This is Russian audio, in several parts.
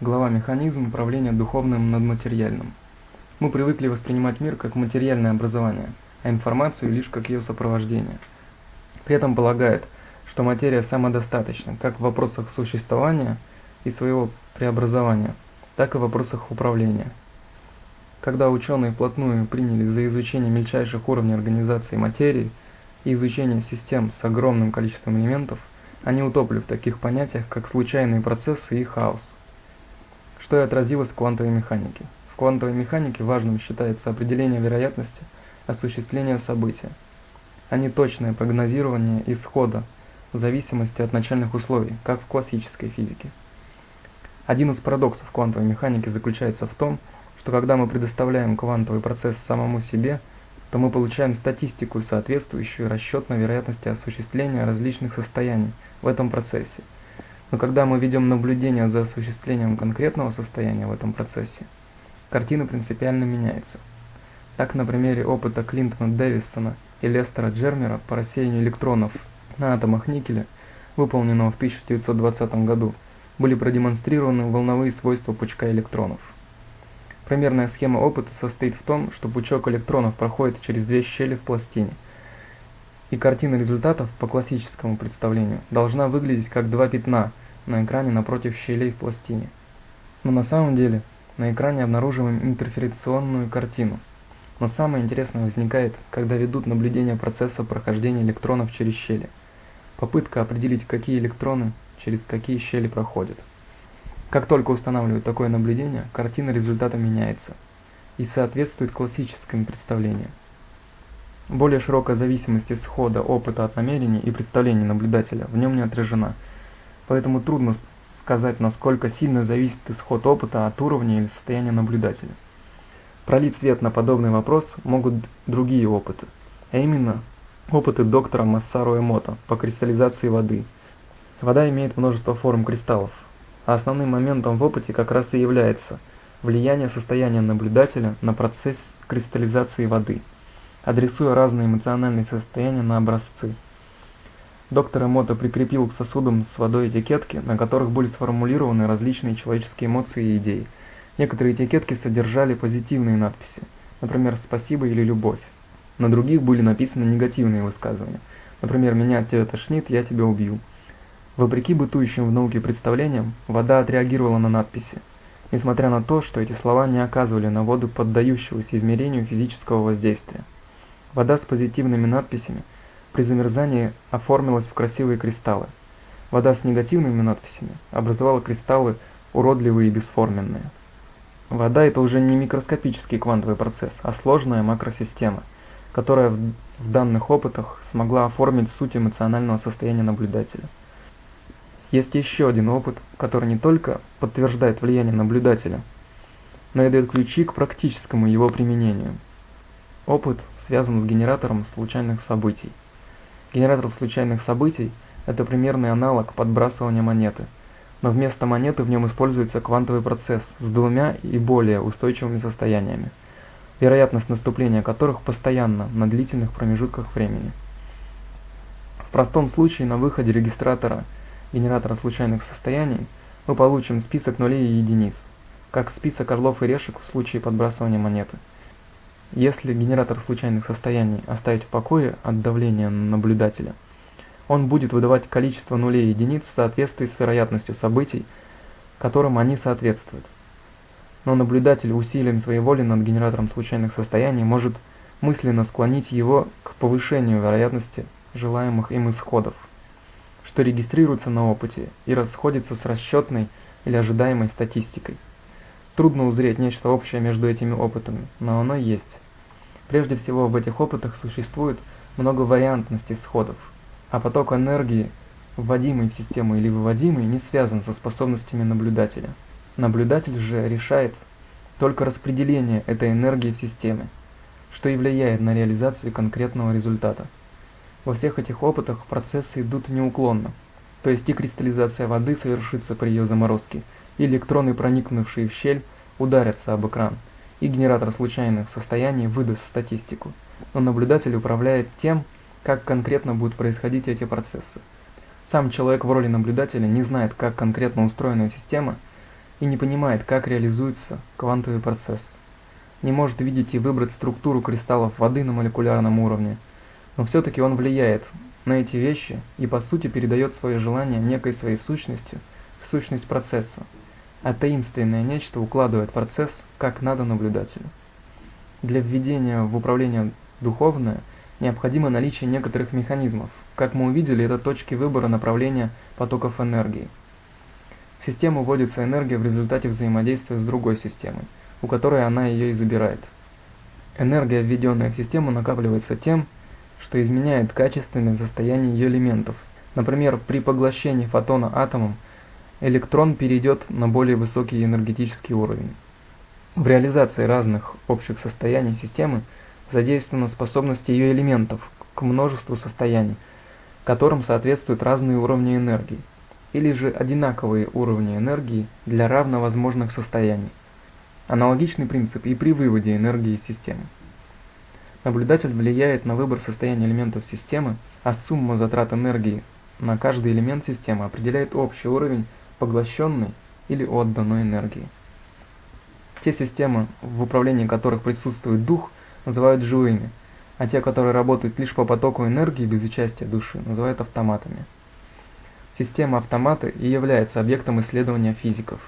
Глава «Механизм управления духовным над материальным». Мы привыкли воспринимать мир как материальное образование, а информацию лишь как ее сопровождение. При этом полагает, что материя самодостаточна как в вопросах существования и своего преобразования, так и в вопросах управления. Когда ученые вплотную принялись за изучение мельчайших уровней организации материи и изучение систем с огромным количеством элементов, они утопли в таких понятиях, как случайные процессы и хаос, что и отразилось в квантовой механике. В квантовой механике важным считается определение вероятности осуществления события, а не точное прогнозирование исхода в зависимости от начальных условий, как в классической физике. Один из парадоксов квантовой механики заключается в том, что когда мы предоставляем квантовый процесс самому себе, то мы получаем статистику, соответствующую расчетной вероятности осуществления различных состояний в этом процессе. Но когда мы ведем наблюдение за осуществлением конкретного состояния в этом процессе, картина принципиально меняется. Так, на примере опыта Клинтона Дэвисона и Лестера Джермера по рассеянию электронов на атомах никеля, выполненного в 1920 году, были продемонстрированы волновые свойства пучка электронов. Примерная схема опыта состоит в том, что пучок электронов проходит через две щели в пластине. И картина результатов по классическому представлению должна выглядеть как два пятна на экране напротив щелей в пластине. Но на самом деле на экране обнаруживаем интерферационную картину. Но самое интересное возникает, когда ведут наблюдение процесса прохождения электронов через щели. Попытка определить, какие электроны через какие щели проходят. Как только устанавливают такое наблюдение, картина результата меняется и соответствует классическим представлениям. Более широкая зависимость исхода опыта от намерений и представлений наблюдателя в нем не отражена, поэтому трудно сказать, насколько сильно зависит исход опыта от уровня или состояния наблюдателя. Пролить свет на подобный вопрос могут другие опыты, а именно опыты доктора Массару Эмото по кристаллизации воды. Вода имеет множество форм кристаллов, а основным моментом в опыте как раз и является влияние состояния наблюдателя на процесс кристаллизации воды, адресуя разные эмоциональные состояния на образцы. Доктор Эмото прикрепил к сосудам с водой этикетки, на которых были сформулированы различные человеческие эмоции и идеи. Некоторые этикетки содержали позитивные надписи, например, «спасибо» или «любовь». На других были написаны негативные высказывания, например, «меня от тебя тошнит, я тебя убью». Вопреки бытующим в науке представлениям, вода отреагировала на надписи, несмотря на то, что эти слова не оказывали на воду поддающегося измерению физического воздействия. Вода с позитивными надписями при замерзании оформилась в красивые кристаллы. Вода с негативными надписями образовала кристаллы уродливые и бесформенные. Вода – это уже не микроскопический квантовый процесс, а сложная макросистема, которая в, данных опытах смогла оформить суть эмоционального состояния наблюдателя. Есть еще один опыт, который не только подтверждает влияние наблюдателя, но и дает ключи к практическому его применению. Опыт связан с генератором случайных событий. Генератор случайных событий – это примерный аналог подбрасывания монеты, но вместо монеты в нем используется квантовый процесс с двумя и более устойчивыми состояниями, вероятность наступления которых постоянна на длительных промежутках времени. В простом случае на выходе регистратора – генератора случайных состояний, мы получим список нулей и единиц, как список орлов и решек в случае подбрасывания монеты. Если генератор случайных состояний оставить в покое от давления наблюдателя, он будет выдавать количество нулей и единиц в соответствии с вероятностью событий, которым они соответствуют. Но наблюдатель усилием своей воли над генератором случайных состояний может мысленно склонить его к повышению вероятности желаемых им исходов что регистрируется на опыте и расходится с расчетной или ожидаемой статистикой. Трудно узреть нечто общее между этими опытами, но оно есть. Прежде всего в этих опытах существует много вариантности сходов, а поток энергии, вводимый в систему или выводимый, не связан со способностями наблюдателя. Наблюдатель же решает только распределение этой энергии в системе, что и влияет на реализацию конкретного результата. Во всех этих опытах процессы идут неуклонно, то есть и кристаллизация воды совершится при ее заморозке, электроны, проникнувшие в щель, ударятся об экран, и генератор случайных состояний выдаст статистику, но наблюдатель управляет тем, как конкретно будут происходить эти процессы. Сам человек в роли наблюдателя не знает, как конкретно устроена система, и не понимает, как реализуется квантовый процесс. Не может видеть и выбрать структуру кристаллов воды на молекулярном уровне, но все-таки он влияет на эти вещи и по сути передает свое желание некой своей сущностью в сущность процесса, а таинственное нечто укладывает процесс как надо наблюдателю. Для введения в управление духовное необходимо наличие некоторых механизмов. Как мы увидели, это точки выбора направления потоков энергии. В систему вводится энергия в результате взаимодействия с другой системой, у которой она ее и забирает. Энергия, введенная в систему, накапливается тем, что изменяет качественное состояние ее элементов. Например, при поглощении фотона атомом электрон перейдет на более высокий энергетический уровень. В реализации разных общих состояний системы задействована способность ее элементов к множеству состояний, которым соответствуют разные уровни энергии, или же одинаковые уровни энергии для равновозможных состояний. Аналогичный принцип и при выводе энергии из системы. Наблюдатель влияет на выбор состояния элементов системы, а сумма затрат энергии на каждый элемент системы определяет общий уровень поглощенной или отданной энергии. Те системы, в управлении которых присутствует дух, называют живыми, а те, которые работают лишь по потоку энергии без участия души, называют автоматами. Система автомата и является объектом исследования физиков.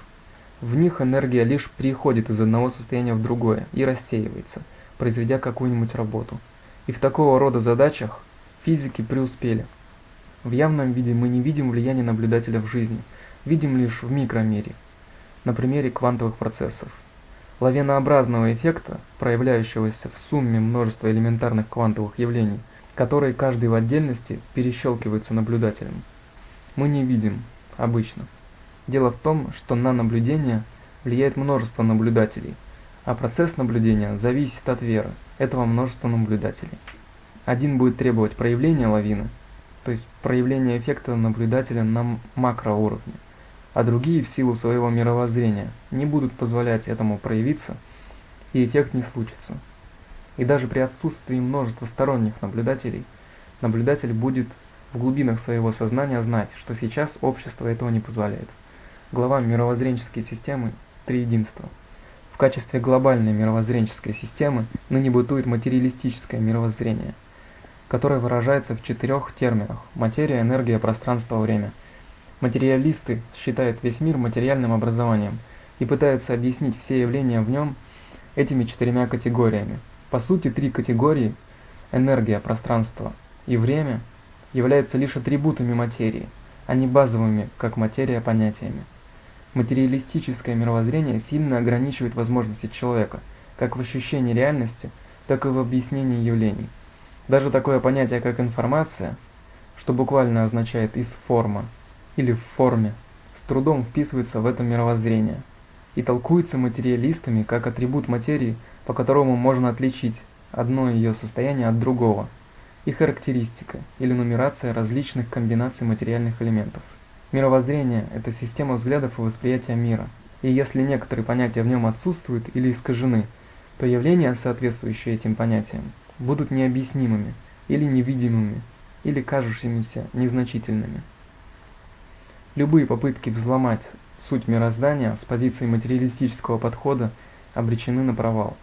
В них энергия лишь переходит из одного состояния в другое и рассеивается, произведя какую-нибудь работу. И в такого рода задачах физики преуспели. В явном виде мы не видим влияния наблюдателя в жизни, видим лишь в микромире, на примере квантовых процессов лавинообразного эффекта, проявляющегося в сумме множества элементарных квантовых явлений, которые каждый в отдельности перещелкиваются наблюдателем. Мы не видим обычно. Дело в том, что на наблюдение влияет множество наблюдателей, а процесс наблюдения зависит от веры этого множества наблюдателей. Один будет требовать проявления лавины, то есть проявления эффекта наблюдателя на макроуровне, а другие в силу своего мировоззрения не будут позволять этому проявиться, и эффект не случится. И даже при отсутствии множества сторонних наблюдателей, наблюдатель будет в глубинах своего сознания знать, что сейчас общество этого не позволяет. Глава мировоззренческой системы «Три единства». В качестве глобальной мировоззренческой системы ныне бытует материалистическое мировоззрение, которое выражается в четырех терминах – материя, энергия, пространство, время – Материалисты считают весь мир материальным образованием и пытаются объяснить все явления в нем этими четырьмя категориями. По сути, три категории – энергия, пространство и время – являются лишь атрибутами материи, а не базовыми, как материя, понятиями. Материалистическое мировоззрение сильно ограничивает возможности человека, как в ощущении реальности, так и в объяснении явлений. Даже такое понятие, как информация, что буквально означает «из форма», или в форме, с трудом вписывается в это мировоззрение и толкуется материалистами как атрибут материи, по которому можно отличить одно ее состояние от другого, и характеристика или нумерация различных комбинаций материальных элементов. Мировоззрение – это система взглядов и восприятия мира, и если некоторые понятия в нем отсутствуют или искажены, то явления, соответствующие этим понятиям, будут необъяснимыми или невидимыми, или кажущимися незначительными. Любые попытки взломать суть мироздания с позиции материалистического подхода обречены на провал.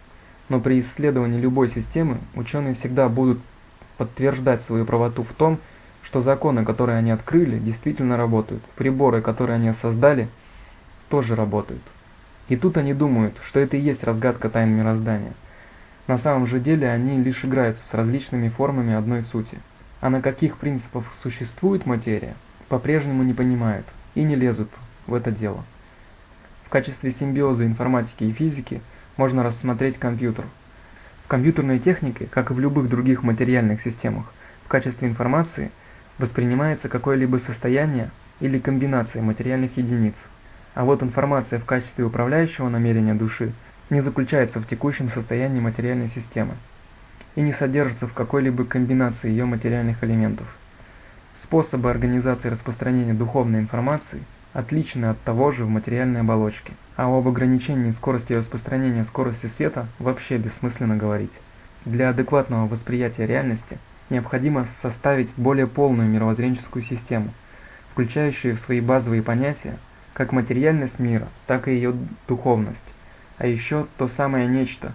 Но при исследовании любой системы ученые всегда будут подтверждать свою правоту в том, что законы, которые они открыли, действительно работают. Приборы, которые они создали, тоже работают. И тут они думают, что это и есть разгадка тайн мироздания. На самом же деле они лишь играются с различными формами одной сути. А на каких принципах существует материя, по-прежнему не понимают и не лезут в это дело. В качестве симбиоза информатики и физики можно рассмотреть компьютер. В компьютерной технике, как и в любых других материальных системах, в качестве информации воспринимается какое-либо состояние или комбинация материальных единиц. А вот информация в качестве управляющего намерения души не заключается в текущем состоянии материальной системы и не содержится в какой-либо комбинации ее материальных элементов. Способы организации распространения духовной информации отличны от того же в материальной оболочке, а об ограничении скорости распространения скорости света вообще бессмысленно говорить. Для адекватного восприятия реальности необходимо составить более полную мировоззренческую систему, включающую в свои базовые понятия как материальность мира, так и ее духовность, а еще то самое нечто,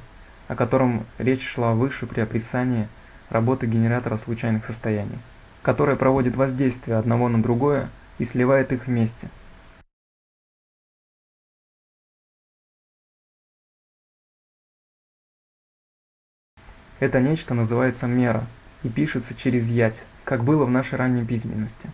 о котором речь шла выше при описании работы генератора случайных состояний, которое проводит воздействие одного на другое и сливает их вместе. Это нечто называется мера и пишется через ять, как было в нашей ранней письменности.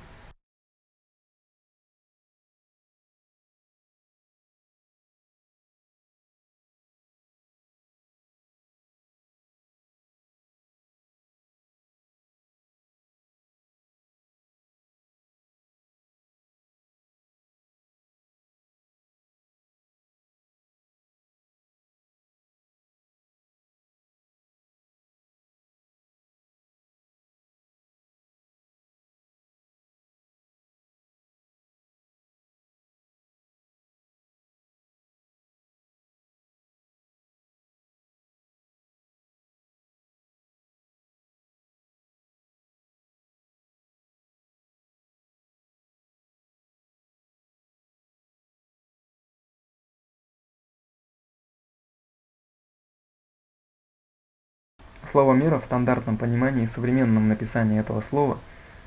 Слово «мера» в стандартном понимании и современном написании этого слова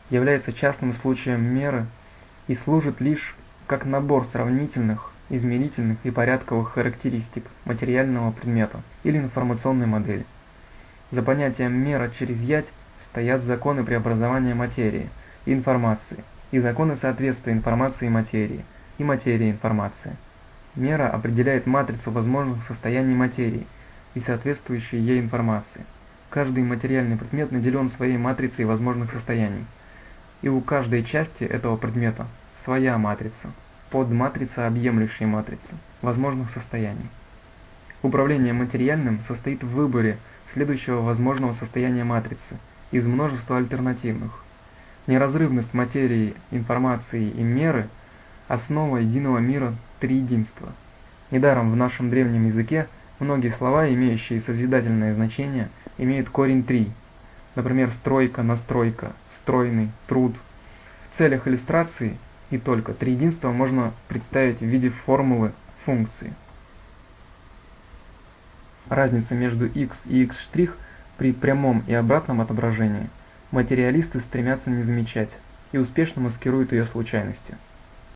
является частным случаем меры и служит лишь как набор сравнительных, измерительных и порядковых характеристик материального предмета или информационной модели. За понятием «мера через ять» стоят законы преобразования материи и информации, и законы соответствия информации и материи, и материи информации. Мера определяет матрицу возможных состояний материи и соответствующей ей информации – Каждый материальный предмет наделен своей матрицей возможных состояний. И у каждой части этого предмета своя матрица, подматрица объемлющей матрицы возможных состояний. Управление материальным состоит в выборе следующего возможного состояния матрицы из множества альтернативных. Неразрывность материи, информации и меры – основа единого мира триединства. Недаром в нашем древнем языке многие слова, имеющие созидательное значение, имеют корень 3. Например, стройка, настройка, стройный, труд. В целях иллюстрации и только триединство можно представить в виде формулы функции. Разница между x и x' при прямом и обратном отображении материалисты стремятся не замечать и успешно маскируют ее случайностью.